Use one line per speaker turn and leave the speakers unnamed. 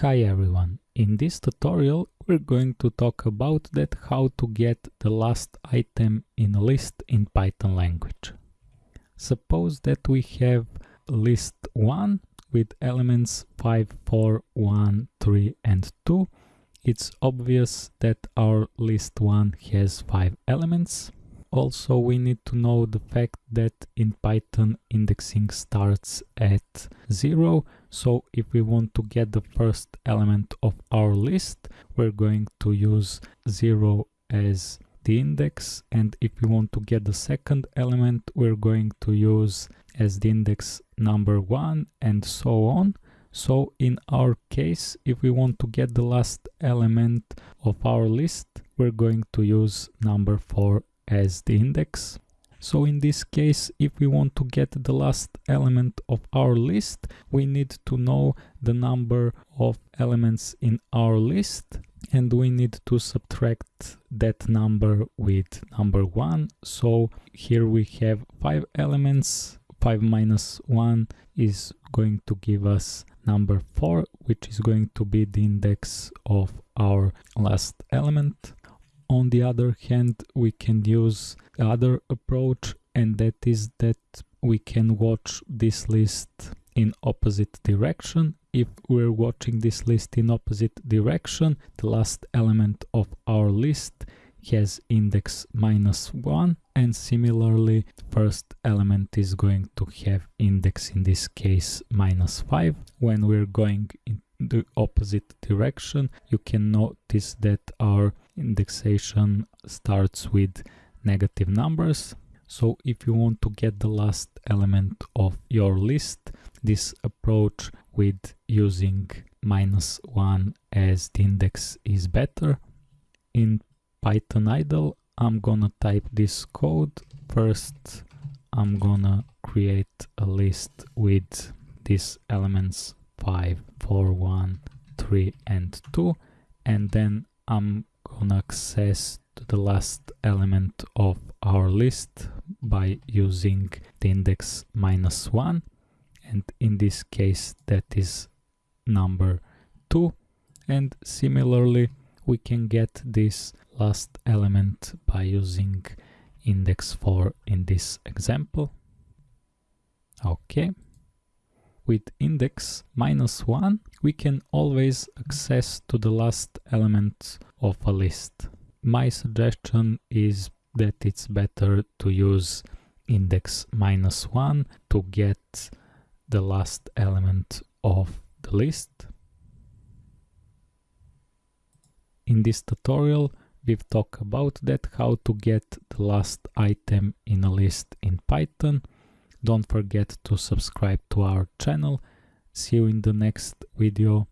Hi everyone, in this tutorial we're going to talk about that how to get the last item in a list in Python language. Suppose that we have list 1 with elements 5, 4, 1, 3 and 2. It's obvious that our list 1 has 5 elements also, we need to know the fact that in Python indexing starts at 0. So if we want to get the first element of our list, we're going to use 0 as the index. And if we want to get the second element, we're going to use as the index number 1 and so on. So in our case, if we want to get the last element of our list, we're going to use number 4 as the index. So in this case, if we want to get the last element of our list, we need to know the number of elements in our list and we need to subtract that number with number 1. So here we have 5 elements, 5 minus 1 is going to give us number 4, which is going to be the index of our last element. On the other hand, we can use other approach and that is that we can watch this list in opposite direction. If we're watching this list in opposite direction, the last element of our list has index minus 1 and similarly first element is going to have index in this case minus 5 when we're going in the opposite direction you can notice that our indexation starts with negative numbers. So if you want to get the last element of your list this approach with using minus 1 as the index is better. In python idle i'm gonna type this code. First i'm gonna create a list with these elements 5, 4, 1, 3 and 2 and then I'm gonna access to the last element of our list by using the index minus 1 and in this case that is number 2 and similarly we can get this last element by using index 4 in this example. Okay with index minus 1, we can always access to the last element of a list. My suggestion is that it's better to use index minus 1 to get the last element of the list. In this tutorial, we've talked about that how to get the last item in a list in Python. Don't forget to subscribe to our channel. See you in the next video.